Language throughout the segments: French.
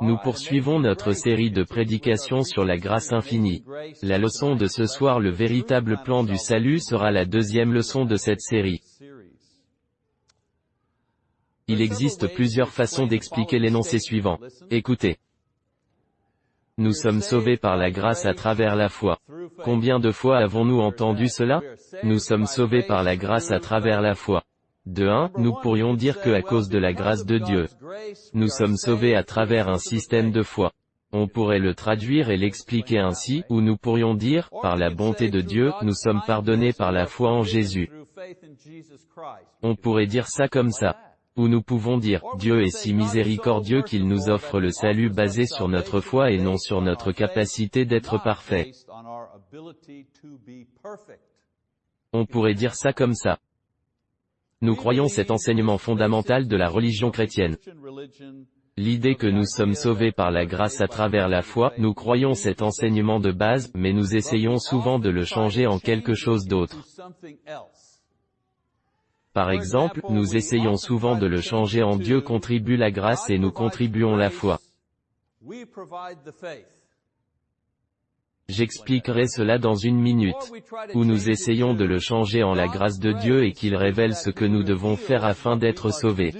Nous poursuivons notre série de prédications sur la grâce infinie. La leçon de ce soir le véritable plan du salut sera la deuxième leçon de cette série. Il existe plusieurs façons d'expliquer l'énoncé suivant. Écoutez. Nous sommes sauvés par la grâce à travers la foi. Combien de fois avons-nous entendu cela? Nous sommes sauvés par la grâce à travers la foi. De 1, nous pourrions dire que à cause de la grâce de Dieu, nous sommes sauvés à travers un système de foi. On pourrait le traduire et l'expliquer ainsi, ou nous pourrions dire, par la bonté de Dieu, nous sommes pardonnés par la foi en Jésus. On pourrait dire ça comme ça. Ou nous pouvons dire, Dieu est si miséricordieux qu'il nous offre le salut basé sur notre foi et non sur notre capacité d'être parfait. On pourrait dire ça comme ça. Nous croyons cet enseignement fondamental de la religion chrétienne. L'idée que nous sommes sauvés par la grâce à travers la foi, nous croyons cet enseignement de base, mais nous essayons souvent de le changer en quelque chose d'autre. Par exemple, nous essayons souvent de le changer en Dieu contribue la grâce et nous contribuons la foi. J'expliquerai cela dans une minute. Où nous essayons de le changer en la grâce de Dieu et qu'il révèle ce que nous devons faire afin d'être sauvés.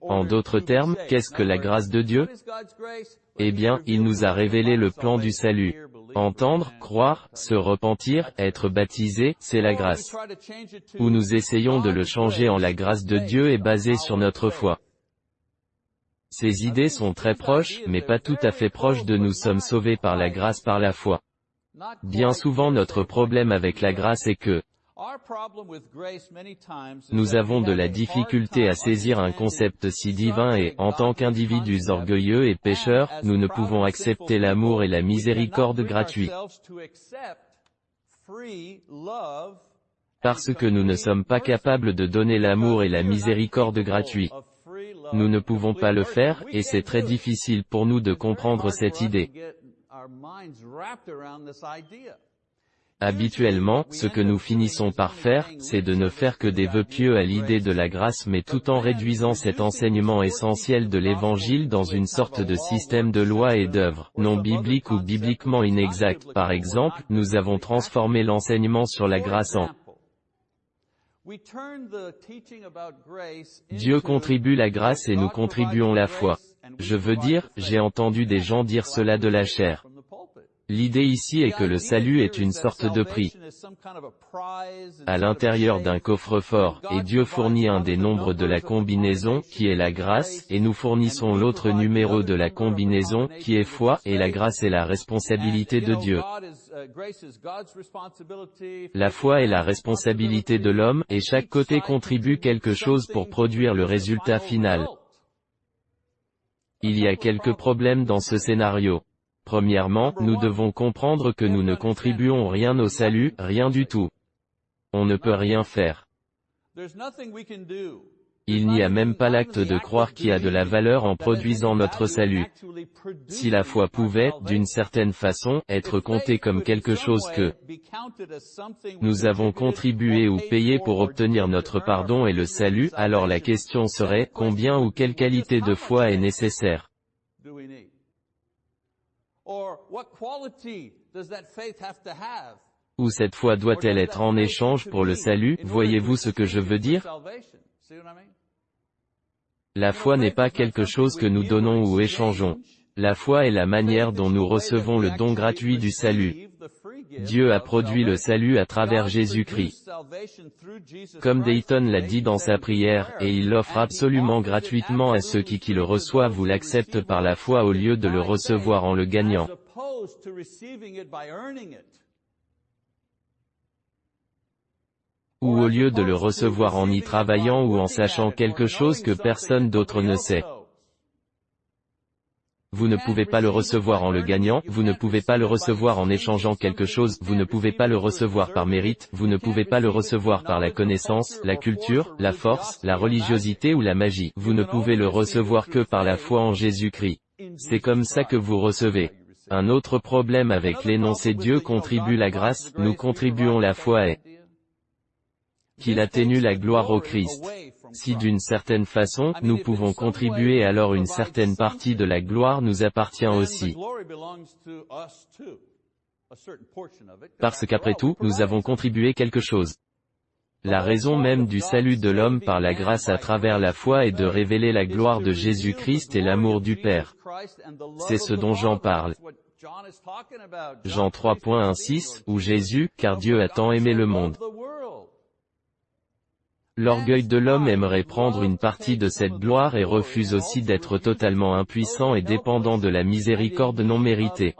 En d'autres termes, qu'est-ce que la grâce de Dieu? Eh bien, il nous a révélé le plan du salut. Entendre, croire, se repentir, être baptisé, c'est la grâce. Où nous essayons de le changer en la grâce de Dieu est basé sur notre foi. Ces idées sont très proches, mais pas tout à fait proches de nous sommes sauvés par la grâce par la foi. Bien souvent notre problème avec la grâce est que, nous avons de la difficulté à saisir un concept si divin et, en tant qu'individus orgueilleux et pécheurs, nous ne pouvons accepter l'amour et la miséricorde gratuits. Parce que nous ne sommes pas capables de donner l'amour et la miséricorde gratuits. Nous ne pouvons pas le faire, et c'est très difficile pour nous de comprendre cette idée. Habituellement, ce que nous finissons par faire, c'est de ne faire que des vœux pieux à l'idée de la grâce mais tout en réduisant cet enseignement essentiel de l'Évangile dans une sorte de système de loi et d'œuvres, non biblique ou bibliquement inexact. Par exemple, nous avons transformé l'enseignement sur la grâce en Dieu contribue la grâce et nous contribuons la foi. Je veux dire, j'ai entendu des gens dire cela de la chair. L'idée ici est que le salut est une sorte de prix à l'intérieur d'un coffre-fort, et Dieu fournit un des nombres de la combinaison, qui est la grâce, et nous fournissons l'autre numéro de la combinaison, qui est foi, et la grâce est la responsabilité de Dieu. La foi est la responsabilité de l'homme, et chaque côté contribue quelque chose pour produire le résultat final. Il y a quelques problèmes dans ce scénario. Premièrement, nous devons comprendre que nous ne contribuons rien au salut, rien du tout. On ne peut rien faire. Il n'y a même pas l'acte de croire qui a de la valeur en produisant notre salut. Si la foi pouvait, d'une certaine façon, être comptée comme quelque chose que nous avons contribué ou payé pour obtenir notre pardon et le salut, alors la question serait, combien ou quelle qualité de foi est nécessaire? Ou cette foi doit-elle être en échange pour le salut, voyez-vous ce que je veux dire? La foi n'est pas quelque chose que nous donnons ou échangeons. La foi est la manière dont nous recevons le don gratuit du salut. Dieu a produit le salut à travers Jésus-Christ. Comme Dayton l'a dit dans sa prière, et il l'offre absolument gratuitement à ceux qui qui le reçoivent ou l'acceptent par la foi au lieu de le recevoir en le gagnant. Ou au lieu de le recevoir en y travaillant ou en sachant quelque chose que personne d'autre ne sait. Vous ne pouvez pas le recevoir en le gagnant, vous ne pouvez pas le recevoir en échangeant quelque chose, vous ne pouvez pas le recevoir par mérite, vous ne pouvez pas le recevoir par la connaissance, la culture, la force, la religiosité ou la magie. Vous ne pouvez le recevoir que par la foi en Jésus-Christ. C'est comme ça que vous recevez. Un autre problème avec l'énoncé Dieu contribue la grâce, nous contribuons la foi est qu'il atténue la gloire au Christ. Si d'une certaine façon, nous pouvons contribuer alors une certaine partie de la gloire nous appartient aussi. Parce qu'après tout, nous avons contribué quelque chose. La raison même du salut de l'homme par la grâce à travers la foi est de révéler la gloire de Jésus-Christ et l'amour du Père. C'est ce dont Jean parle. Jean 3.16, où Jésus, car Dieu a tant aimé le monde. L'orgueil de l'homme aimerait prendre une partie de cette gloire et refuse aussi d'être totalement impuissant et dépendant de la miséricorde non méritée.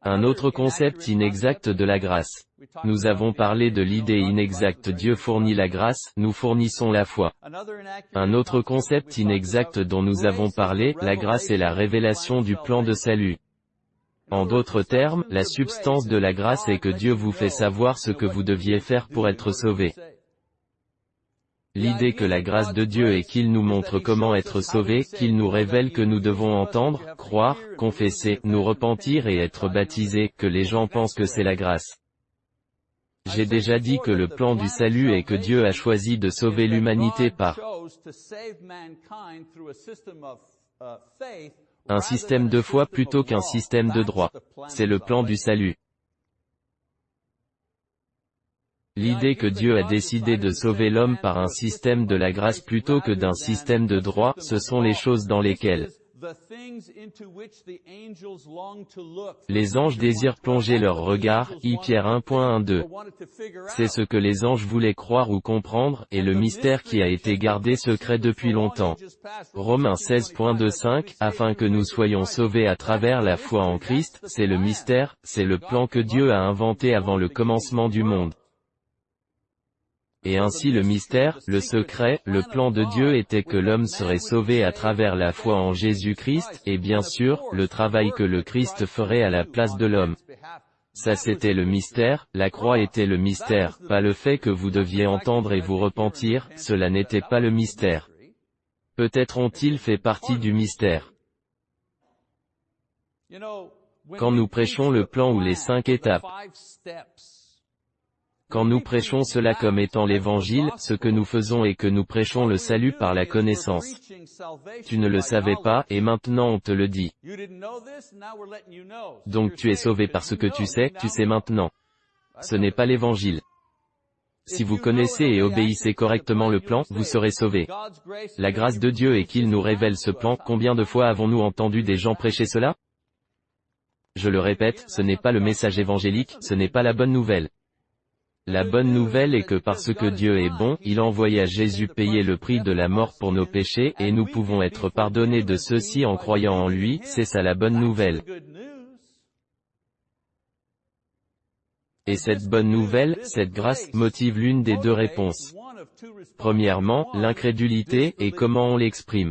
Un autre concept inexact de la grâce. Nous avons parlé de l'idée inexacte Dieu fournit la grâce, nous fournissons la foi. Un autre concept inexact dont nous avons parlé, la grâce est la révélation du plan de salut. En d'autres termes, la substance de la grâce est que Dieu vous fait savoir ce que vous deviez faire pour être sauvé. L'idée que la grâce de Dieu est qu'il nous montre comment être sauvé, qu'il nous révèle que nous devons entendre, croire, confesser, nous repentir et être baptisés, que les gens pensent que c'est la grâce. J'ai déjà dit que le plan du salut est que Dieu a choisi de sauver l'humanité par un système de foi plutôt qu'un système de droit. C'est le plan du salut. L'idée que Dieu a décidé de sauver l'homme par un système de la grâce plutôt que d'un système de droit, ce sont les choses dans lesquelles les anges désirent plonger leur regard, I Pierre 1.12. C'est ce que les anges voulaient croire ou comprendre, et le mystère qui a été gardé secret depuis longtemps. Romains 16.25, afin que nous soyons sauvés à travers la foi en Christ, c'est le mystère, c'est le plan que Dieu a inventé avant le commencement du monde. Et ainsi le mystère, le secret, le plan de Dieu était que l'homme serait sauvé à travers la foi en Jésus-Christ, et bien sûr, le travail que le Christ ferait à la place de l'homme. Ça c'était le mystère, la croix était le mystère, pas le fait que vous deviez entendre et vous repentir, cela n'était pas le mystère. Peut-être ont-ils fait partie du mystère. Quand nous prêchons le plan ou les cinq étapes, quand nous prêchons cela comme étant l'évangile, ce que nous faisons est que nous prêchons le salut par la connaissance. Tu ne le savais pas, et maintenant on te le dit. Donc tu es sauvé parce que tu sais, tu sais maintenant. Ce n'est pas l'évangile. Si vous connaissez et obéissez correctement le plan, vous serez sauvé. La grâce de Dieu est qu'il nous révèle ce plan. Combien de fois avons-nous entendu des gens prêcher cela? Je le répète, ce n'est pas le message évangélique, ce n'est pas la bonne nouvelle. La bonne nouvelle est que parce que Dieu est bon, il envoya Jésus payer le prix de la mort pour nos péchés, et nous pouvons être pardonnés de ceux-ci en croyant en lui, c'est ça la bonne nouvelle. Et cette bonne nouvelle, cette grâce, motive l'une des deux réponses. Premièrement, l'incrédulité, et comment on l'exprime.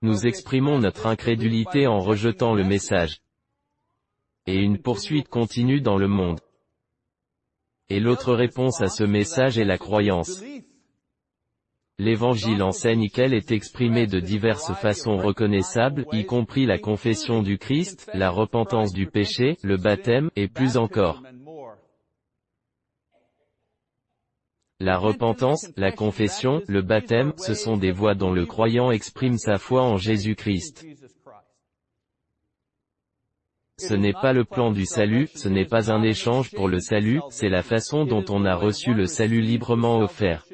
Nous exprimons notre incrédulité en rejetant le message et une poursuite continue dans le monde. Et l'autre réponse à ce message est la croyance. L'Évangile enseigne qu'elle est exprimée de diverses façons reconnaissables, y compris la confession du Christ, la repentance du péché, le baptême, et plus encore. La repentance, la confession, le baptême, ce sont des voies dont le croyant exprime sa foi en Jésus-Christ. Ce n'est pas le plan du salut, ce n'est pas un échange pour le salut, c'est la façon dont on a reçu le salut librement offert.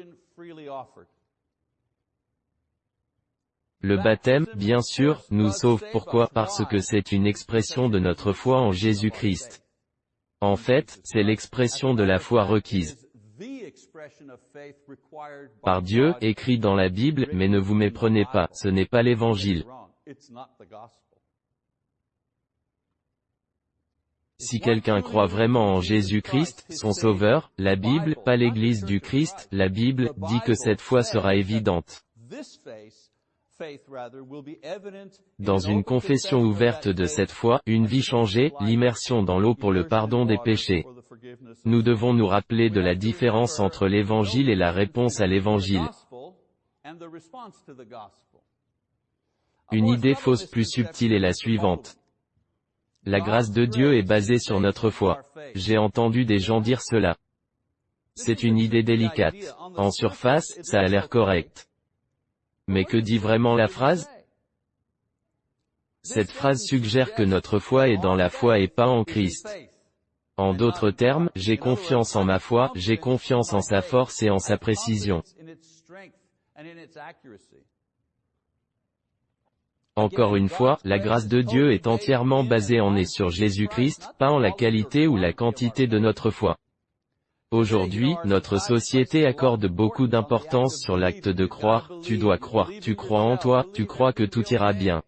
Le baptême, bien sûr, nous sauve pourquoi? Parce que c'est une expression de notre foi en Jésus-Christ. En fait, c'est l'expression de la foi requise par Dieu, écrit dans la Bible, mais ne vous méprenez pas, ce n'est pas l'évangile. Si quelqu'un croit vraiment en Jésus-Christ, son Sauveur, la Bible, pas l'Église du Christ, la Bible, dit que cette foi sera évidente. Dans une confession ouverte de cette foi, une vie changée, l'immersion dans l'eau pour le pardon des péchés. Nous devons nous rappeler de la différence entre l'Évangile et la réponse à l'Évangile. Une idée fausse plus subtile est la suivante. La grâce de Dieu est basée sur notre foi. J'ai entendu des gens dire cela. C'est une idée délicate. En surface, ça a l'air correct. Mais que dit vraiment la phrase? Cette phrase suggère que notre foi est dans la foi et pas en Christ. En d'autres termes, j'ai confiance en ma foi, j'ai confiance en sa force et en sa précision. Encore une fois, la grâce de Dieu est entièrement basée en et sur Jésus-Christ, pas en la qualité ou la quantité de notre foi. Aujourd'hui, notre société accorde beaucoup d'importance sur l'acte de croire, tu dois croire, tu crois en toi, tu crois que tout ira bien.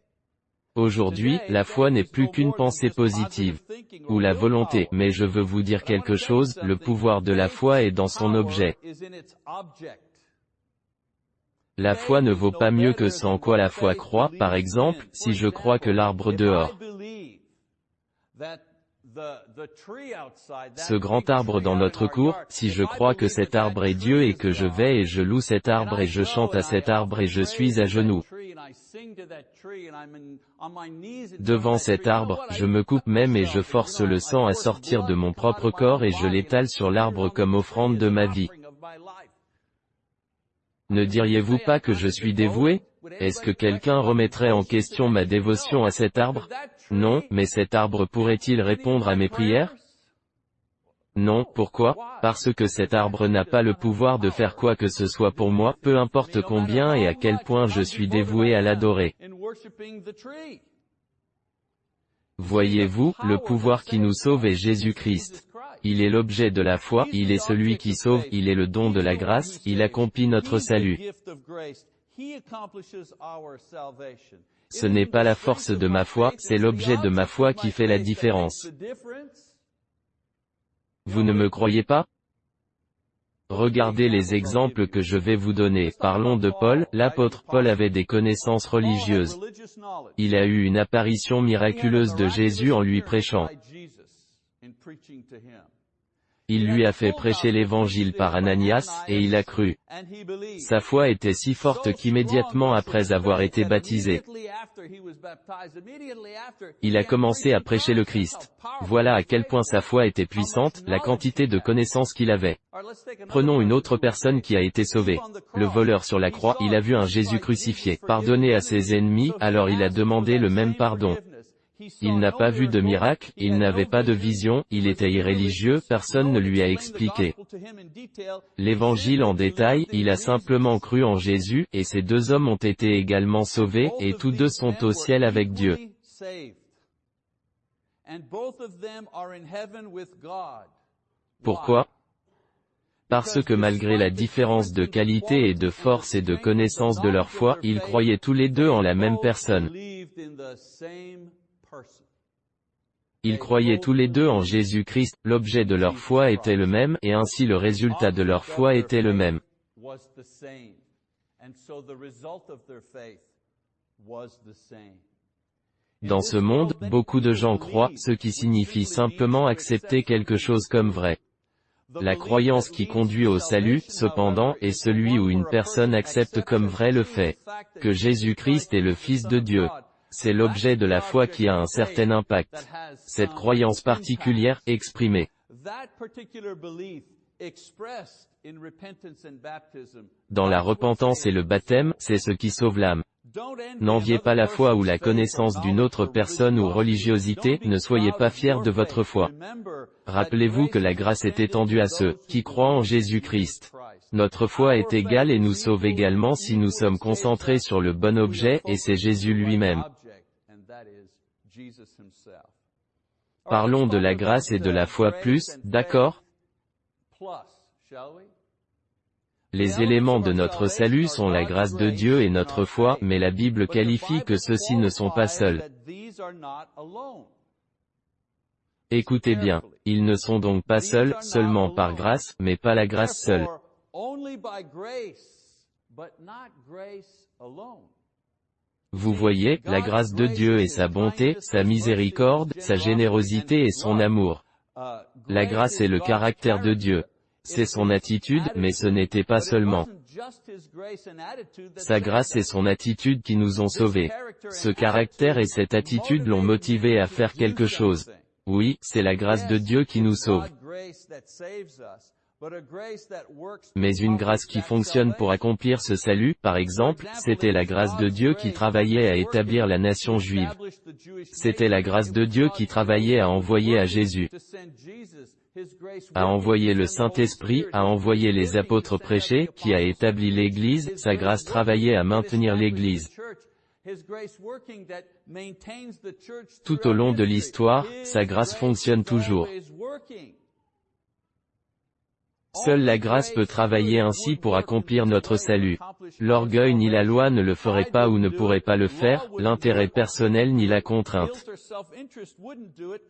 Aujourd'hui, la foi n'est plus qu'une pensée positive, ou la volonté, mais je veux vous dire quelque chose, le pouvoir de la foi est dans son objet. La foi ne vaut pas mieux que en quoi la foi croit, par exemple, si je crois que l'arbre dehors, ce grand arbre dans notre cour, si je crois que cet arbre est Dieu et que je vais et je loue cet arbre et je chante à cet arbre et je suis à genoux. Devant cet arbre, je me coupe même et je force le sang à sortir de mon propre corps et je l'étale sur l'arbre comme offrande de ma vie. Ne diriez-vous pas que je suis dévoué? Est-ce que quelqu'un remettrait en question ma dévotion à cet arbre? Non, mais cet arbre pourrait-il répondre à mes prières? Non, pourquoi? Parce que cet arbre n'a pas le pouvoir de faire quoi que ce soit pour moi, peu importe combien et à quel point je suis dévoué à l'adorer. Voyez-vous, le pouvoir qui nous sauve est Jésus-Christ. Il est l'objet de la foi, il est celui qui sauve, il est le don de la grâce, il accomplit notre salut. Ce n'est pas la force de ma foi, c'est l'objet de ma foi qui fait la différence. Vous ne me croyez pas? Regardez les exemples que je vais vous donner. Parlons de Paul, l'apôtre Paul avait des connaissances religieuses. Il a eu une apparition miraculeuse de Jésus en lui prêchant. Il lui a fait prêcher l'évangile par Ananias, et il a cru. Sa foi était si forte qu'immédiatement après avoir été baptisé, il a commencé à prêcher le Christ. Voilà à quel point sa foi était puissante, la quantité de connaissances qu'il avait. Prenons une autre personne qui a été sauvée. Le voleur sur la croix, il a vu un Jésus crucifié, pardonné à ses ennemis, alors il a demandé le même pardon. Il n'a pas vu de miracle, il n'avait pas de vision, il était irréligieux, personne ne lui a expliqué. l'évangile en détail, il a simplement cru en Jésus, et ces deux hommes ont été également sauvés, et tous deux sont au ciel avec Dieu. Pourquoi Parce que malgré la différence de qualité et de force et de connaissance de leur foi, ils croyaient tous les deux en la même personne. Ils croyaient tous les deux en Jésus-Christ, l'objet de leur foi était le même, et ainsi le résultat de leur foi était le même. Dans ce monde, beaucoup de gens croient, ce qui signifie simplement accepter quelque chose comme vrai. La croyance qui conduit au salut, cependant, est celui où une personne accepte comme vrai le fait que Jésus-Christ est le Fils de Dieu. C'est l'objet de la foi qui a un certain impact. Cette croyance particulière, exprimée dans la repentance et le baptême, c'est ce qui sauve l'âme. N'enviez pas la foi ou la connaissance d'une autre personne ou religiosité, ne soyez pas fiers de votre foi. Rappelez-vous que la grâce est étendue à ceux qui croient en Jésus-Christ. Notre foi est égale et nous sauve également si nous sommes concentrés sur le bon objet, et c'est Jésus lui-même. Parlons de la grâce et de la foi plus, d'accord. Les éléments de notre salut sont la grâce de Dieu et notre foi, mais la Bible qualifie que ceux-ci ne sont pas seuls. Écoutez bien, ils ne sont donc pas seuls, seulement par grâce, mais pas la grâce seule. Vous voyez, la grâce de Dieu et sa bonté, sa miséricorde, sa générosité et son amour. La grâce est le caractère de Dieu. C'est son attitude, mais ce n'était pas seulement Sa grâce et son attitude qui nous ont sauvés. Ce caractère et cette attitude l'ont motivé à faire quelque chose. Oui, c'est la grâce de Dieu qui nous sauve. Mais une grâce qui fonctionne pour accomplir ce salut, par exemple, c'était la grâce de Dieu qui travaillait à établir la nation juive. C'était la grâce de Dieu qui travaillait à envoyer à Jésus, à envoyer le Saint-Esprit, à envoyer les apôtres prêcher, qui a établi l'Église, sa grâce travaillait à maintenir l'Église. Tout au long de l'histoire, sa grâce fonctionne toujours. Seule la grâce peut travailler ainsi pour accomplir notre salut. L'orgueil ni la loi ne le feraient pas ou ne pourraient pas le faire, l'intérêt personnel ni la contrainte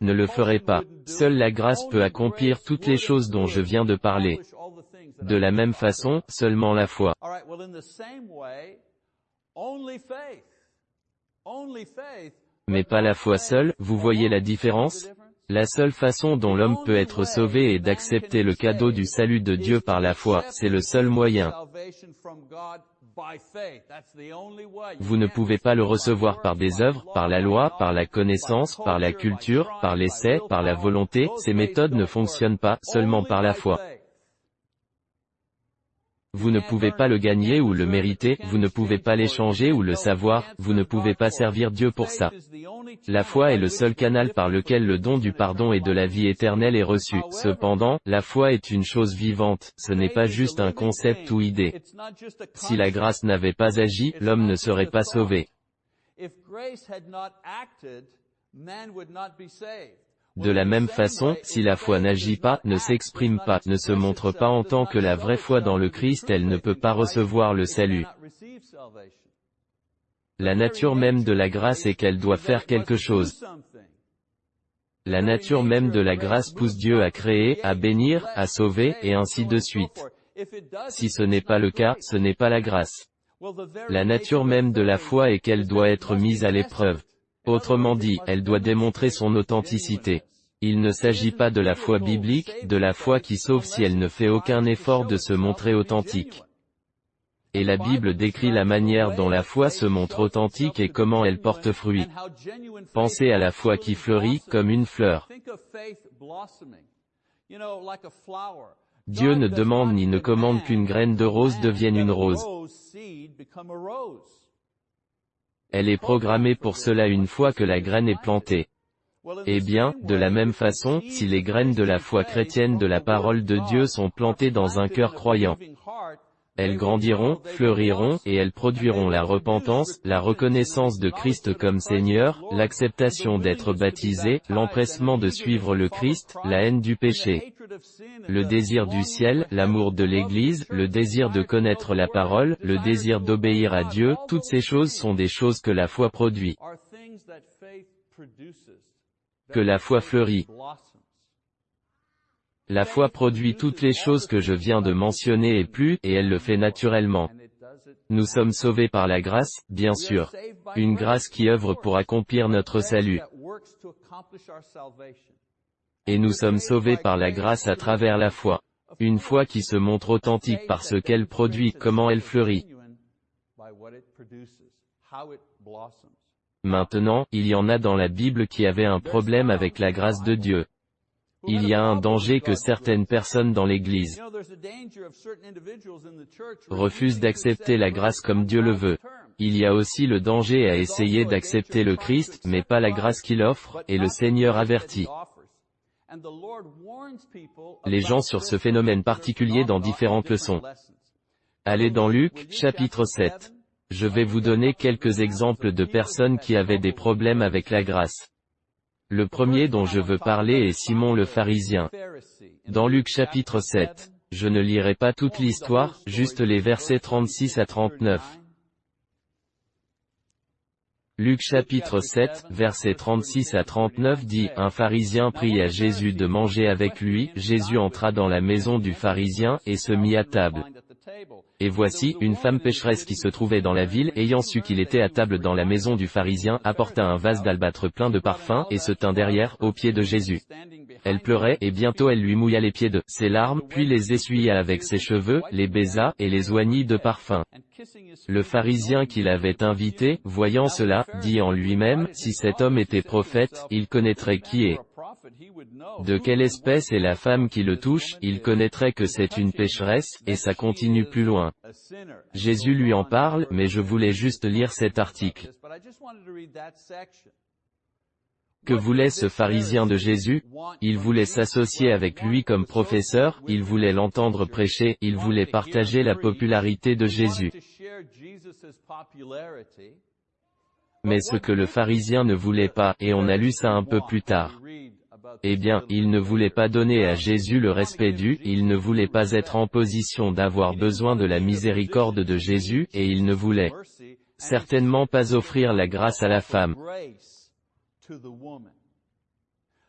ne le feraient pas. Seule la grâce peut accomplir toutes les choses dont je viens de parler. De la même façon, seulement la foi. Mais pas la foi seule, vous voyez la différence? La seule façon dont l'homme peut être sauvé est d'accepter le cadeau du salut de Dieu par la foi, c'est le seul moyen. Vous ne pouvez pas le recevoir par des œuvres, par la loi, par la connaissance, par la culture, par l'essai, par la volonté, ces méthodes ne fonctionnent pas, seulement par la foi. Vous ne pouvez pas le gagner ou le mériter, vous ne pouvez pas l'échanger ou le savoir, vous ne pouvez pas servir Dieu pour ça. La foi est le seul canal par lequel le don du pardon et de la vie éternelle est reçu. Cependant, la foi est une chose vivante, ce n'est pas juste un concept ou idée. Si la grâce n'avait pas agi, l'homme ne serait pas sauvé. De la même façon, si la foi n'agit pas, ne s'exprime pas, ne se montre pas en tant que la vraie foi dans le Christ, elle ne peut pas recevoir le salut. La nature même de la grâce est qu'elle doit faire quelque chose. La nature même de la grâce pousse Dieu à créer, à bénir, à sauver, et ainsi de suite. Si ce n'est pas le cas, ce n'est pas la grâce. La nature même de la foi est qu'elle doit être mise à l'épreuve. Autrement dit, elle doit démontrer son authenticité. Il ne s'agit pas de la foi biblique, de la foi qui sauve si elle ne fait aucun effort de se montrer authentique. Et la Bible décrit la manière dont la foi se montre authentique et comment elle porte fruit. Pensez à la foi qui fleurit, comme une fleur. Dieu ne demande ni ne commande qu'une graine de rose devienne une rose. Elle est programmée pour cela une fois que la graine est plantée. Eh bien, de la même façon, si les graines de la foi chrétienne de la parole de Dieu sont plantées dans un cœur croyant, elles grandiront, fleuriront, et elles produiront la repentance, la reconnaissance de Christ comme Seigneur, l'acceptation d'être baptisé, l'empressement de suivre le Christ, la haine du péché, le désir du ciel, l'amour de l'Église, le désir de connaître la parole, le désir d'obéir à Dieu, toutes ces choses sont des choses que la foi produit. Que la foi fleurit. La foi produit toutes les choses que je viens de mentionner et plus, et elle le fait naturellement. Nous sommes sauvés par la grâce, bien sûr. Une grâce qui œuvre pour accomplir notre salut. Et nous sommes sauvés par la grâce à travers la foi. Une foi qui se montre authentique par ce qu'elle produit, comment elle fleurit. Maintenant, il y en a dans la Bible qui avaient un problème avec la grâce de Dieu. Il y a un danger que certaines personnes dans l'Église refusent d'accepter la grâce comme Dieu le veut. Il y a aussi le danger à essayer d'accepter le Christ, mais pas la grâce qu'il offre, et le Seigneur avertit les gens sur ce phénomène particulier dans différentes leçons. Allez dans Luc, chapitre 7. Je vais vous donner quelques exemples de personnes qui avaient des problèmes avec la grâce. Le premier dont je veux parler est Simon le pharisien. Dans Luc chapitre 7. Je ne lirai pas toute l'histoire, juste les versets 36 à 39. Luc chapitre 7, versets 36 à 39 dit, Un pharisien prit à Jésus de manger avec lui, Jésus entra dans la maison du pharisien, et se mit à table. Et voici, une femme pécheresse qui se trouvait dans la ville, ayant su qu'il était à table dans la maison du pharisien, apporta un vase d'albâtre plein de parfums, et se tint derrière, aux pieds de Jésus. Elle pleurait, et bientôt elle lui mouilla les pieds de ses larmes, puis les essuya avec ses cheveux, les baisa, et les oignit de parfum. Le pharisien qui l'avait invité, voyant cela, dit en lui-même, si cet homme était prophète, il connaîtrait qui est. De quelle espèce est la femme qui le touche, il connaîtrait que c'est une pécheresse, et ça continue plus loin. Jésus lui en parle, mais je voulais juste lire cet article. Que voulait ce pharisien de Jésus? Il voulait s'associer avec lui comme professeur, il voulait l'entendre prêcher, il voulait partager la popularité de Jésus. Mais ce que le pharisien ne voulait pas, et on a lu ça un peu plus tard. Eh bien, il ne voulait pas donner à Jésus le respect dû, il ne voulait pas être en position d'avoir besoin de la miséricorde de Jésus, et il ne voulait certainement pas offrir la grâce à la femme.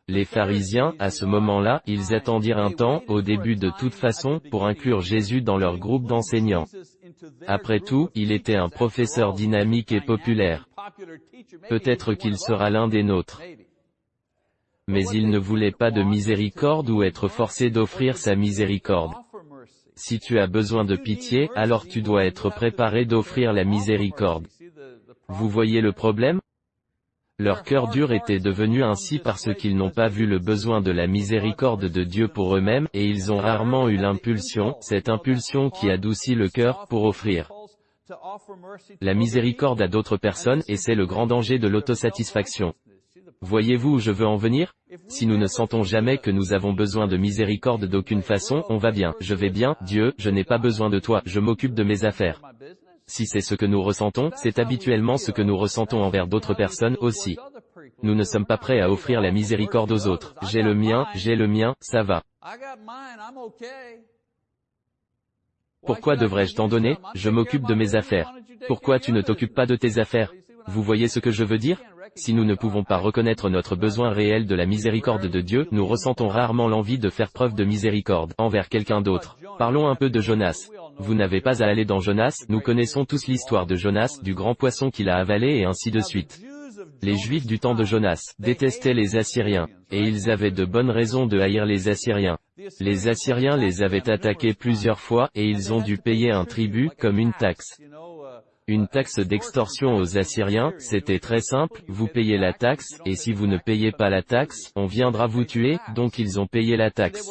Les pharisiens, à ce moment-là, ils attendirent un temps, au début de toute façon, pour inclure Jésus dans leur groupe d'enseignants. Après tout, il était un professeur dynamique et populaire. Peut-être qu'il sera l'un des nôtres. Mais il ne voulait pas de miséricorde ou être forcé d'offrir sa miséricorde. Si tu as besoin de pitié, alors tu dois être préparé d'offrir la miséricorde. Vous voyez le problème? Leur cœur dur était devenu ainsi parce qu'ils n'ont pas vu le besoin de la miséricorde de Dieu pour eux-mêmes, et ils ont rarement eu l'impulsion, cette impulsion qui adoucit le cœur, pour offrir la miséricorde à d'autres personnes, et c'est le grand danger de l'autosatisfaction. Voyez-vous où je veux en venir? Si nous ne sentons jamais que nous avons besoin de miséricorde d'aucune façon, on va bien, je vais bien, Dieu, je n'ai pas besoin de toi, je m'occupe de mes affaires. Si c'est ce que nous ressentons, c'est habituellement ce que nous ressentons envers d'autres personnes aussi. Nous ne sommes pas prêts à offrir la miséricorde aux autres. J'ai le mien, j'ai le mien, ça va. Pourquoi devrais-je t'en donner? Je m'occupe de mes affaires. Pourquoi tu ne t'occupes pas de tes affaires? Vous voyez ce que je veux dire? Si nous ne pouvons pas reconnaître notre besoin réel de la miséricorde de Dieu, nous ressentons rarement l'envie de faire preuve de miséricorde envers quelqu'un d'autre. Parlons un peu de Jonas. Vous n'avez pas à aller dans Jonas, nous connaissons tous l'histoire de Jonas, du grand poisson qu'il a avalé et ainsi de suite. Les Juifs du temps de Jonas détestaient les Assyriens, et ils avaient de bonnes raisons de haïr les Assyriens. Les Assyriens les avaient attaqués plusieurs fois, et ils ont dû payer un tribut, comme une taxe. Une taxe d'extorsion aux Assyriens, c'était très simple, vous payez la taxe, et si vous ne payez pas la taxe, on viendra vous tuer, donc ils ont payé la taxe.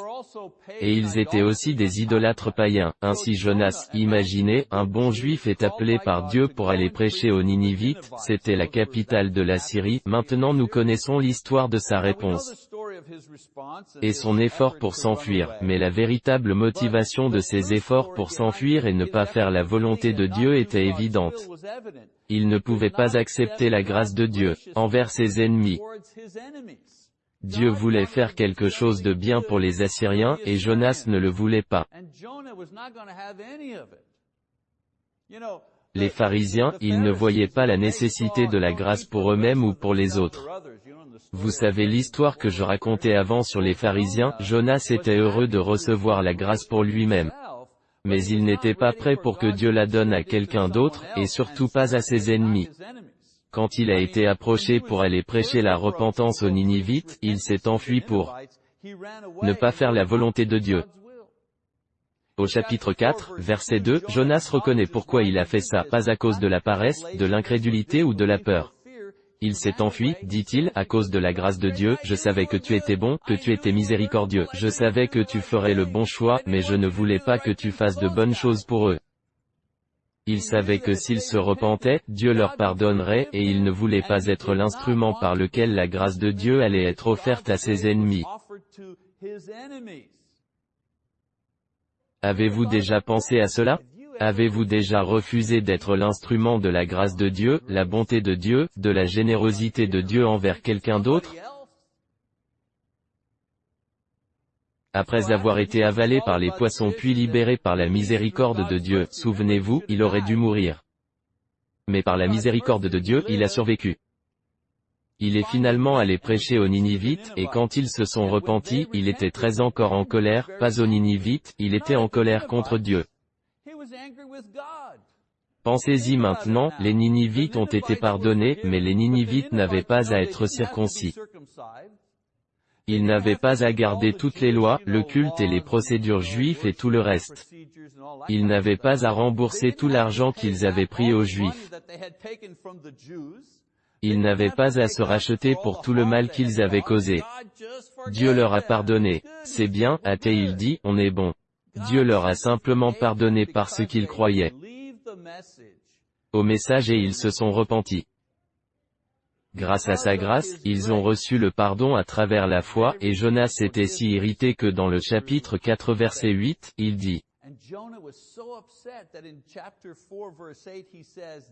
Et ils étaient aussi des idolâtres païens. Ainsi Jonas, imaginez, un bon juif est appelé par Dieu pour aller prêcher aux Ninivites, c'était la capitale de la Syrie, maintenant nous connaissons l'histoire de sa réponse et son effort pour s'enfuir, mais la véritable motivation de ses efforts pour s'enfuir et ne pas faire la volonté de Dieu était évidente. Il ne pouvait pas accepter la grâce de Dieu, envers ses ennemis. Dieu voulait faire quelque chose de bien pour les Assyriens, et Jonas ne le voulait pas. Les pharisiens, ils ne voyaient pas la nécessité de la grâce pour eux-mêmes ou pour les autres. Vous savez l'histoire que je racontais avant sur les pharisiens, Jonas était heureux de recevoir la grâce pour lui-même. Mais il n'était pas prêt pour que Dieu la donne à quelqu'un d'autre, et surtout pas à ses ennemis. Quand il a été approché pour aller prêcher la repentance aux Ninivites, il s'est enfui pour ne pas faire la volonté de Dieu. Au chapitre 4, verset 2, Jonas reconnaît pourquoi il a fait ça, pas à cause de la paresse, de l'incrédulité ou de la peur. Il s'est enfui, dit-il, à cause de la grâce de Dieu, je savais que tu étais bon, que tu étais miséricordieux, je savais que tu ferais le bon choix, mais je ne voulais pas que tu fasses de bonnes choses pour eux. Il savait que s'ils se repentaient, Dieu leur pardonnerait, et il ne voulait pas être l'instrument par lequel la grâce de Dieu allait être offerte à ses ennemis. Avez-vous déjà pensé à cela? Avez-vous déjà refusé d'être l'instrument de la grâce de Dieu, la bonté de Dieu, de la générosité de Dieu envers quelqu'un d'autre? Après avoir été avalé par les poissons puis libéré par la miséricorde de Dieu, souvenez-vous, il aurait dû mourir. Mais par la miséricorde de Dieu, il a survécu. Il est finalement allé prêcher aux Ninivites, et quand ils se sont repentis, il était très encore en colère, pas aux Ninivites, il était en colère contre Dieu. Pensez-y maintenant, les Ninivites ont été pardonnés, mais les Ninivites n'avaient pas à être circoncis. Ils n'avaient pas à garder toutes les lois, le culte et les procédures juifs et tout le reste. Ils n'avaient pas à rembourser tout l'argent qu'ils avaient pris aux Juifs. Ils n'avaient pas à se racheter pour tout le mal qu'ils avaient causé. Dieu leur a pardonné. C'est bien, a-t-il dit, on est bon. Dieu leur a simplement pardonné parce qu'ils croyaient au message et ils se sont repentis. Grâce à sa grâce, ils ont reçu le pardon à travers la foi, et Jonas était si irrité que dans le chapitre 4 verset 8, il dit,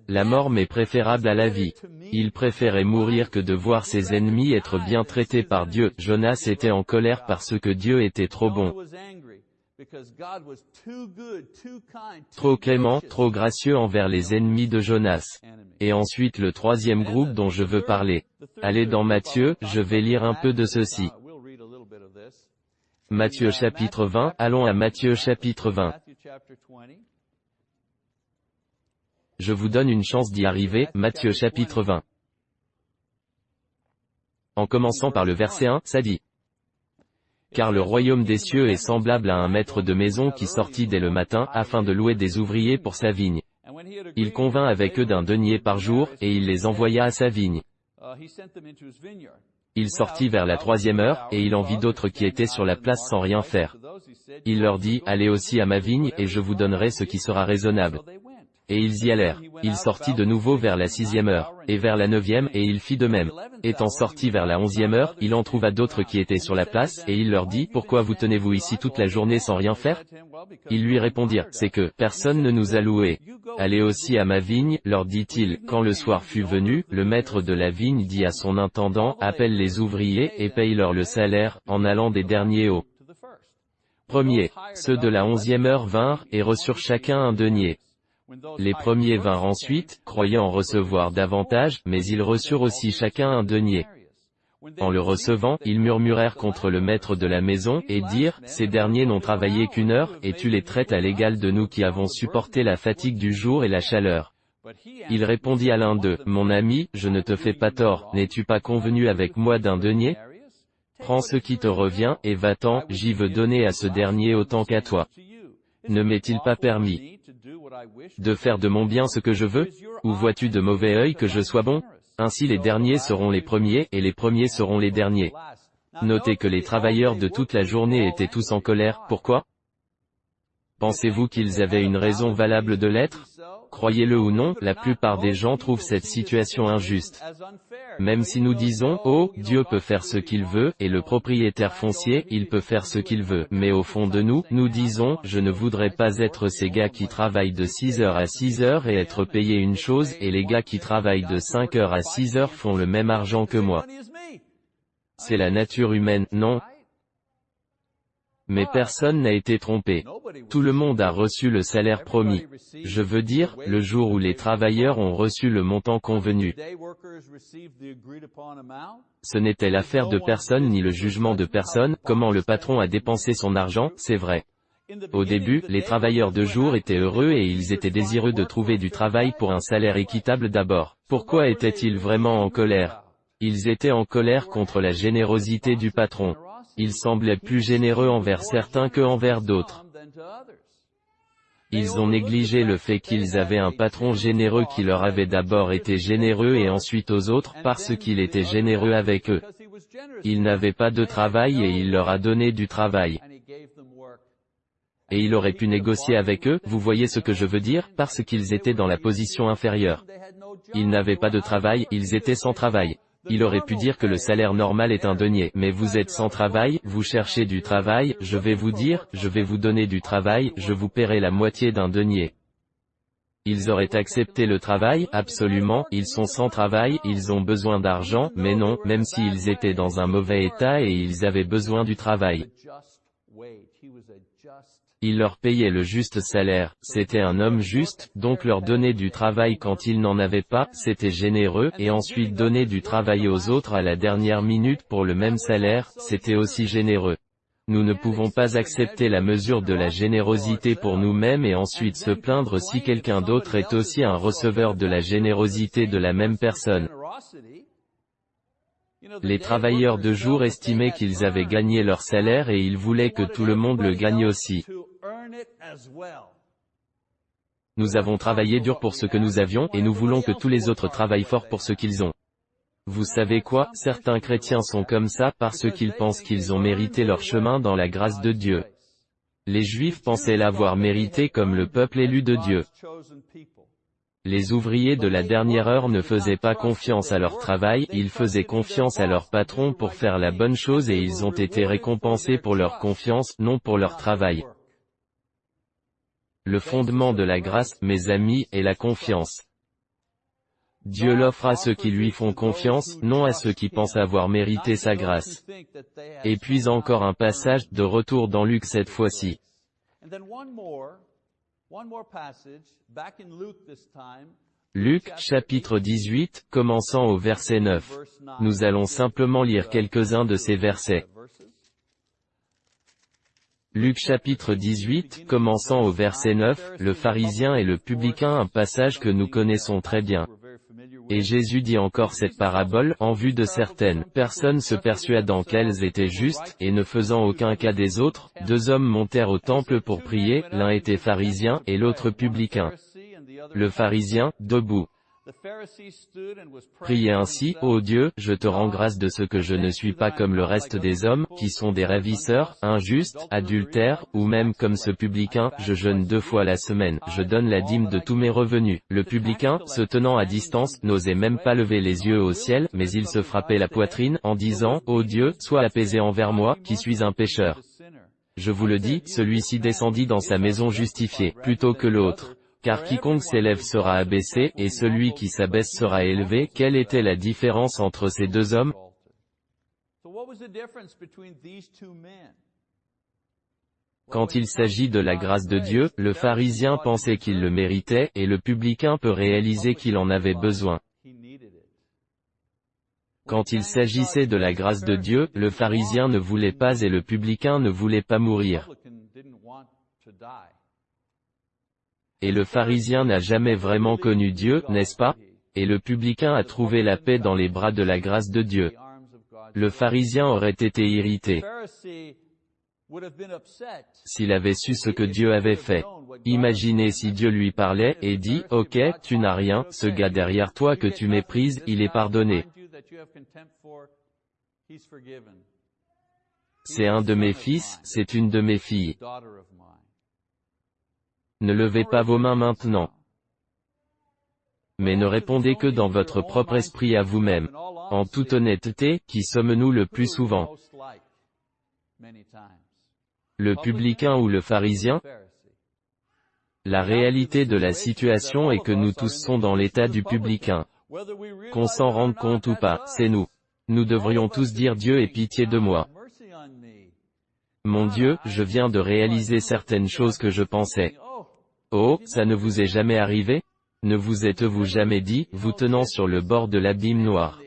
La mort m'est préférable à la vie. Il préférait mourir que de voir ses ennemis être bien traités par Dieu. Jonas était en colère parce que Dieu était trop bon. Trop clément, trop gracieux envers les ennemis de Jonas. Et ensuite le troisième groupe dont je veux parler. Allez dans Matthieu, je vais lire un peu de ceci. Matthieu chapitre 20, allons à Matthieu chapitre 20. Je vous donne une chance d'y arriver, Matthieu chapitre 20. En commençant par le verset 1, ça dit. Car le royaume des cieux est semblable à un maître de maison qui sortit dès le matin afin de louer des ouvriers pour sa vigne. Il convint avec eux d'un denier par jour, et il les envoya à sa vigne. Il sortit vers la troisième heure, et il en vit d'autres qui étaient sur la place sans rien faire. Il leur dit, Allez aussi à ma vigne, et je vous donnerai ce qui sera raisonnable. Et ils y allèrent. Il sortit de nouveau vers la sixième heure, et vers la neuvième, et il fit de même. Étant sorti vers la onzième heure, il en trouva d'autres qui étaient sur la place, et il leur dit, Pourquoi vous tenez-vous ici toute la journée sans rien faire? Ils lui répondirent, C'est que, personne ne nous a loués. Allez aussi à ma vigne, leur dit-il. Quand le soir fut venu, le maître de la vigne dit à son intendant, Appelle les ouvriers, et paye-leur le salaire, en allant des derniers au premier. Ceux de la onzième heure vinrent, et reçurent chacun un denier. Les premiers vinrent ensuite, croyant recevoir davantage, mais ils reçurent aussi chacun un denier. En le recevant, ils murmurèrent contre le maître de la maison, et dirent, Ces derniers n'ont travaillé qu'une heure, et tu les traites à l'égal de nous qui avons supporté la fatigue du jour et la chaleur. Il répondit à l'un d'eux, Mon ami, je ne te fais pas tort, n'es-tu pas convenu avec moi d'un denier? Prends ce qui te revient, et va-t'en, j'y veux donner à ce dernier autant qu'à toi. Ne m'est-il pas permis de faire de mon bien ce que je veux Ou vois-tu de mauvais œil que je sois bon? Ainsi les derniers seront les premiers, et les premiers seront les derniers. Notez que les travailleurs de toute la journée étaient tous en colère, pourquoi? Pensez-vous qu'ils avaient une raison valable de l'être? Croyez-le ou non, la plupart des gens trouvent cette situation injuste. Même si nous disons, oh, Dieu peut faire ce qu'il veut, et le propriétaire foncier, il peut faire ce qu'il veut, mais au fond de nous, nous disons, je ne voudrais pas être ces gars qui travaillent de 6 heures à 6 heures et être payé une chose, et les gars qui travaillent de 5 heures à 6 heures font le même argent que moi. C'est la nature humaine, non? Mais personne n'a été trompé. Tout le monde a reçu le salaire promis. Je veux dire, le jour où les travailleurs ont reçu le montant convenu. Ce n'était l'affaire de personne ni le jugement de personne, comment le patron a dépensé son argent, c'est vrai. Au début, les travailleurs de jour étaient heureux et ils étaient désireux de trouver du travail pour un salaire équitable d'abord. Pourquoi étaient-ils vraiment en colère? Ils étaient en colère contre la générosité du patron ils semblaient plus généreux envers certains que envers d'autres. Ils ont négligé le fait qu'ils avaient un patron généreux qui leur avait d'abord été généreux et ensuite aux autres parce qu'il était généreux avec eux. Il n'avait pas de travail et il leur a donné du travail. Et il aurait pu négocier avec eux, vous voyez ce que je veux dire, parce qu'ils étaient dans la position inférieure. Ils n'avaient pas de travail, ils étaient sans travail. Il aurait pu dire que le salaire normal est un denier, mais vous êtes sans travail, vous cherchez du travail, je vais vous dire, je vais vous donner du travail, je vous paierai la moitié d'un denier. Ils auraient accepté le travail, absolument, ils sont sans travail, ils ont besoin d'argent, mais non, même s'ils étaient dans un mauvais état et ils avaient besoin du travail. Il leur payait le juste salaire, c'était un homme juste, donc leur donner du travail quand ils n'en avaient pas, c'était généreux, et ensuite donner du travail aux autres à la dernière minute pour le même salaire, c'était aussi généreux. Nous ne pouvons pas accepter la mesure de la générosité pour nous-mêmes et ensuite se plaindre si quelqu'un d'autre est aussi un receveur de la générosité de la même personne. Les travailleurs de jour estimaient qu'ils avaient gagné leur salaire et ils voulaient que tout le monde le gagne aussi. Nous avons travaillé dur pour ce que nous avions, et nous voulons que tous les autres travaillent fort pour ce qu'ils ont. Vous savez quoi, certains chrétiens sont comme ça parce qu'ils pensent qu'ils ont mérité leur chemin dans la grâce de Dieu. Les Juifs pensaient l'avoir mérité comme le peuple élu de Dieu. Les ouvriers de la dernière heure ne faisaient pas confiance à leur travail, ils faisaient confiance à leur patron pour faire la bonne chose et ils ont été récompensés pour leur confiance, non pour leur travail. Le fondement de la grâce, mes amis, est la confiance. Dieu l'offre à ceux qui lui font confiance, non à ceux qui pensent avoir mérité sa grâce. Et puis encore un passage, de retour dans Luc cette fois-ci. Luc, chapitre 18, commençant au verset 9. Nous allons simplement lire quelques-uns de ces versets. Luc chapitre 18, commençant au verset 9, le pharisien et le publicain un passage que nous connaissons très bien. Et Jésus dit encore cette parabole, en vue de certaines personnes se persuadant qu'elles étaient justes, et ne faisant aucun cas des autres, deux hommes montèrent au temple pour prier, l'un était pharisien, et l'autre publicain. Le pharisien, debout, Priez ainsi, ô Dieu, je te rends grâce de ce que je ne suis pas comme le reste des hommes, qui sont des ravisseurs, injustes, adultères, ou même comme ce publicain, je jeûne deux fois la semaine, je donne la dîme de tous mes revenus. Le publicain, se tenant à distance, n'osait même pas lever les yeux au ciel, mais il se frappait la poitrine, en disant, ô Dieu, sois apaisé envers moi, qui suis un pécheur. Je vous le dis, celui-ci descendit dans sa maison justifié, plutôt que l'autre. Car quiconque s'élève sera abaissé, et celui qui s'abaisse sera élevé. Quelle était la différence entre ces deux hommes? Quand il s'agit de la grâce de Dieu, le pharisien pensait qu'il le méritait, et le publicain peut réaliser qu'il en avait besoin. Quand il s'agissait de la grâce de Dieu, le pharisien ne voulait pas et le publicain ne voulait pas mourir. Et le pharisien n'a jamais vraiment connu Dieu, n'est-ce pas? Et le publicain a trouvé la paix dans les bras de la grâce de Dieu. Le pharisien aurait été irrité s'il avait su ce que Dieu avait fait. Imaginez si Dieu lui parlait, et dit, ok, tu n'as rien, ce gars derrière toi que tu méprises, il est pardonné. C'est un de mes fils, c'est une de mes filles. Ne levez pas vos mains maintenant. Mais ne répondez que dans votre propre esprit à vous-même. En toute honnêteté, qui sommes-nous le plus souvent Le publicain ou le pharisien La réalité de la situation est que nous tous sommes dans l'état du publicain. Qu'on s'en rende compte ou pas, c'est nous. Nous devrions tous dire Dieu ait pitié de moi. Mon Dieu, je viens de réaliser certaines choses que je pensais. Oh, ça ne vous est jamais arrivé? Ne vous êtes-vous jamais dit, vous tenant sur le bord de l'abîme noir?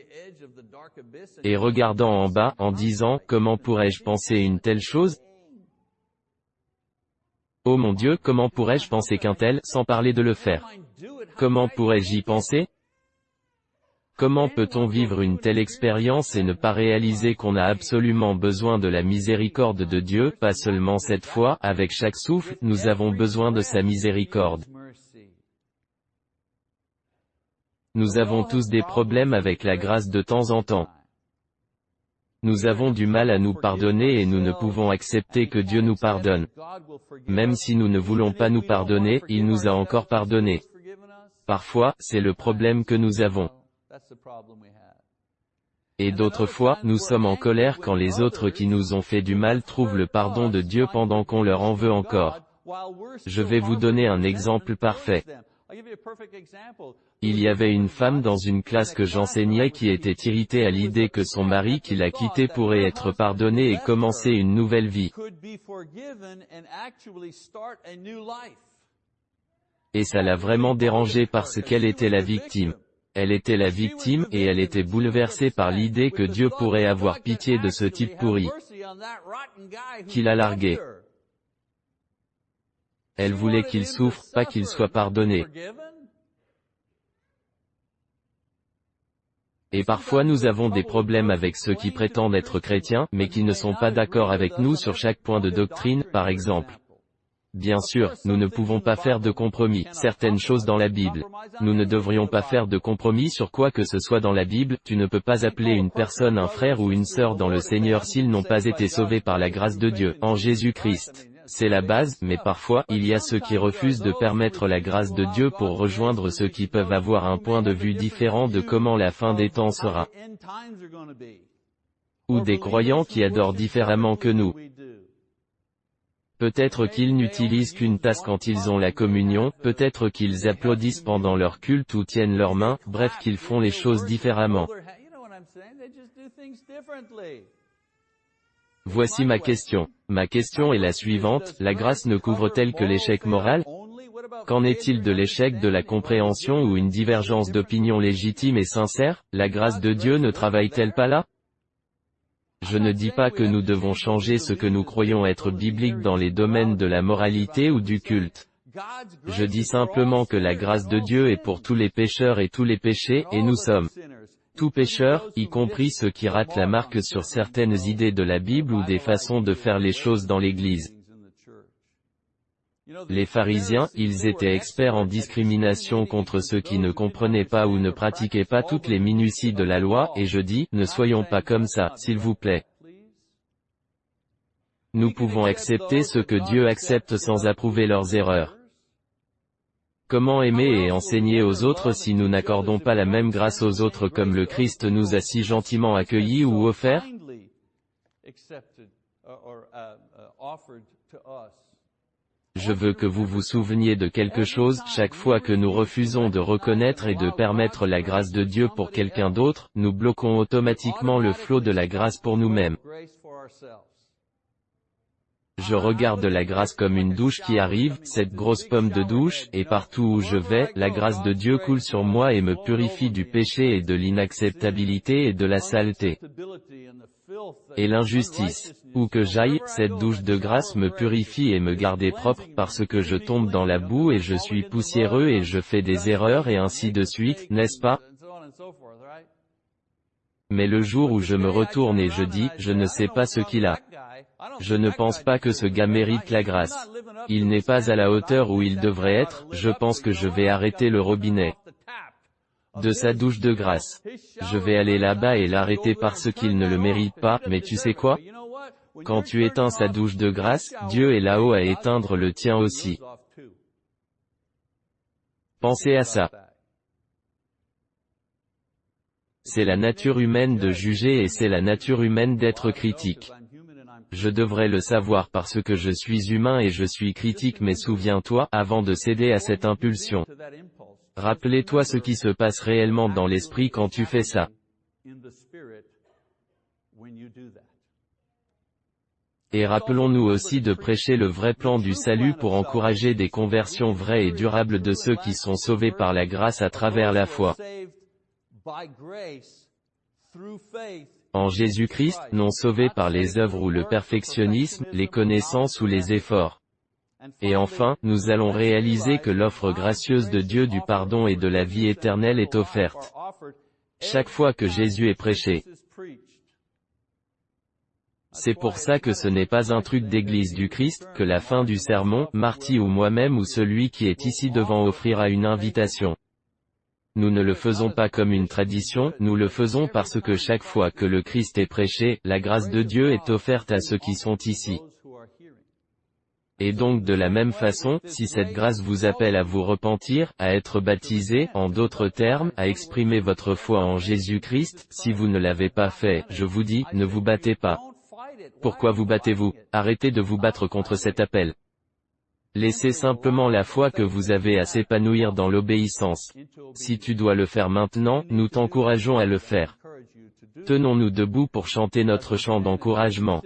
Et regardant en bas, en disant, comment pourrais-je penser une telle chose? Oh mon Dieu, comment pourrais-je penser qu'un tel, sans parler de le faire? Comment pourrais-je y penser? Comment peut-on vivre une telle expérience et ne pas réaliser qu'on a absolument besoin de la miséricorde de Dieu, pas seulement cette fois, avec chaque souffle, nous avons besoin de sa miséricorde. Nous avons tous des problèmes avec la grâce de temps en temps. Nous avons du mal à nous pardonner et nous ne pouvons accepter que Dieu nous pardonne. Même si nous ne voulons pas nous pardonner, il nous a encore pardonné. Parfois, c'est le problème que nous avons. Et d'autres fois, nous sommes en colère quand les autres qui nous ont fait du mal trouvent le pardon de Dieu pendant qu'on leur en veut encore. Je vais vous donner un exemple parfait. Il y avait une femme dans une classe que j'enseignais qui était irritée à l'idée que son mari qui l'a quittée pourrait être pardonné et commencer une nouvelle vie. Et ça l'a vraiment dérangée parce qu'elle était la victime. Elle était la victime, et elle était bouleversée par l'idée que Dieu pourrait avoir pitié de ce type pourri, qu'il a largué. Elle voulait qu'il souffre, pas qu'il soit pardonné. Et parfois nous avons des problèmes avec ceux qui prétendent être chrétiens, mais qui ne sont pas d'accord avec nous sur chaque point de doctrine, par exemple. Bien sûr, nous ne pouvons pas faire de compromis, certaines choses dans la Bible. Nous ne devrions pas faire de compromis sur quoi que ce soit dans la Bible, tu ne peux pas appeler une personne un frère ou une sœur dans le Seigneur s'ils n'ont pas été sauvés par la grâce de Dieu, en Jésus-Christ. C'est la base, mais parfois, il y a ceux qui refusent de permettre la grâce de Dieu pour rejoindre ceux qui peuvent avoir un point de vue différent de comment la fin des temps sera. Ou des croyants qui adorent différemment que nous. Peut-être qu'ils n'utilisent qu'une tasse quand ils ont la communion, peut-être qu'ils applaudissent pendant leur culte ou tiennent leurs mains, bref qu'ils font les choses différemment. Voici ma question. Ma question est la suivante, la grâce ne couvre-t-elle que l'échec moral? Qu'en est-il de l'échec de la compréhension ou une divergence d'opinion légitime et sincère? La grâce de Dieu ne travaille-t-elle pas là? Je ne dis pas que nous devons changer ce que nous croyons être biblique dans les domaines de la moralité ou du culte. Je dis simplement que la grâce de Dieu est pour tous les pécheurs et tous les péchés, et nous sommes tous pécheurs, y compris ceux qui ratent la marque sur certaines idées de la Bible ou des façons de faire les choses dans l'Église. Les pharisiens, ils étaient experts en discrimination contre ceux qui ne comprenaient pas ou ne pratiquaient pas toutes les minuties de la loi, et je dis, ne soyons pas comme ça, s'il vous plaît. Nous pouvons accepter ce que Dieu accepte sans approuver leurs erreurs. Comment aimer et enseigner aux autres si nous n'accordons pas la même grâce aux autres comme le Christ nous a si gentiment accueillis ou offert? Je veux que vous vous souveniez de quelque chose, chaque fois que nous refusons de reconnaître et de permettre la grâce de Dieu pour quelqu'un d'autre, nous bloquons automatiquement le flot de la grâce pour nous-mêmes. Je regarde la grâce comme une douche qui arrive, cette grosse pomme de douche, et partout où je vais, la grâce de Dieu coule sur moi et me purifie du péché et de l'inacceptabilité et de la saleté et l'injustice. Où que j'aille, cette douche de grâce me purifie et me garde propre, parce que je tombe dans la boue et je suis poussiéreux et je fais des erreurs et ainsi de suite, n'est-ce pas? Mais le jour où je me retourne et je dis, je ne sais pas ce qu'il a. Je ne pense pas que ce gars mérite la grâce. Il n'est pas à la hauteur où il devrait être, je pense que je vais arrêter le robinet de sa douche de grâce. Je vais aller là-bas et l'arrêter parce qu'il ne le mérite pas, mais tu sais quoi? Quand tu éteins sa douche de grâce, Dieu est là-haut à éteindre le tien aussi. Pensez à ça. C'est la nature humaine de juger et c'est la nature humaine d'être critique. Je devrais le savoir parce que je suis humain et je suis critique mais souviens-toi, avant de céder à cette impulsion, Rappelez-toi ce qui se passe réellement dans l'esprit quand tu fais ça. Et rappelons-nous aussi de prêcher le vrai plan du salut pour encourager des conversions vraies et durables de ceux qui sont sauvés par la grâce à travers la foi. En Jésus-Christ, non sauvés par les œuvres ou le perfectionnisme, les connaissances ou les efforts. Et enfin, nous allons réaliser que l'offre gracieuse de Dieu du pardon et de la vie éternelle est offerte. Chaque fois que Jésus est prêché. C'est pour ça que ce n'est pas un truc d'église du Christ, que la fin du sermon, Marty ou moi-même ou celui qui est ici devant offrira une invitation. Nous ne le faisons pas comme une tradition, nous le faisons parce que chaque fois que le Christ est prêché, la grâce de Dieu est offerte à ceux qui sont ici. Et donc de la même façon, si cette grâce vous appelle à vous repentir, à être baptisé, en d'autres termes, à exprimer votre foi en Jésus-Christ, si vous ne l'avez pas fait, je vous dis, ne vous battez pas. Pourquoi vous battez-vous? Arrêtez de vous battre contre cet appel. Laissez simplement la foi que vous avez à s'épanouir dans l'obéissance. Si tu dois le faire maintenant, nous t'encourageons à le faire. Tenons-nous debout pour chanter notre chant d'encouragement.